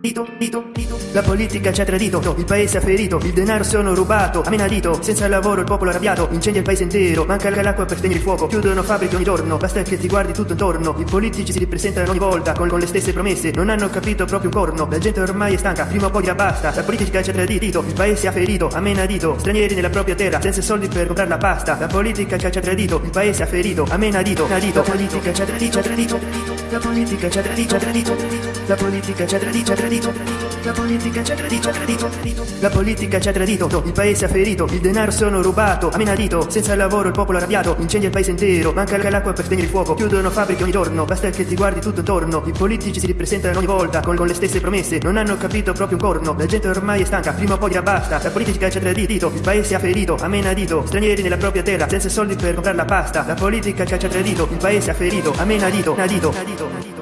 Dito, dito, dito. La politica ci ha tradito, il paese ha ferito, il denaro sono rubato, a menadito, senza lavoro il popolo arrabbiato, incendia il paese intero, manca l'acqua per spegnere il fuoco, chiudono fabbriche ogni giorno, basta che ti guardi tutto intorno, i politici si ripresentano ogni volta con, con le stesse promesse, non hanno capito proprio un corno, la gente ormai è stanca, prima o poi dirà basta, la politica ci ha tradito, il paese ha ferito, a menadito, stranieri nella propria terra, senza soldi per comprare la pasta, la politica ci ha tradito, il paese ha ferito, a menadito, nadito, la politica ci ha tradito, la politica ci ha tradito, la politica ci ha tradito, tradito, la politica ci ha tradito, ha tradito, la politica ci ha tradito, il paese ha ferito, il denaro sono rubato, a menadito, senza lavoro il popolo arrabbiato, incendia il paese intero, manca l'acqua per spegnere il fuoco, chiudono fabbriche ogni giorno, basta che ti guardi tutto intorno, i politici si ripresentano ogni volta con, con le stesse promesse, non hanno capito proprio un corno, la gente ormai è stanca, prima o poi basta, la politica ci ha tradito, il paese ha ferito, a menadito, stranieri nella propria terra, senza soldi per comprare la pasta, la politica ci ha tradito, il paese ha ferito, a menadito, nadito, nadito, nadito.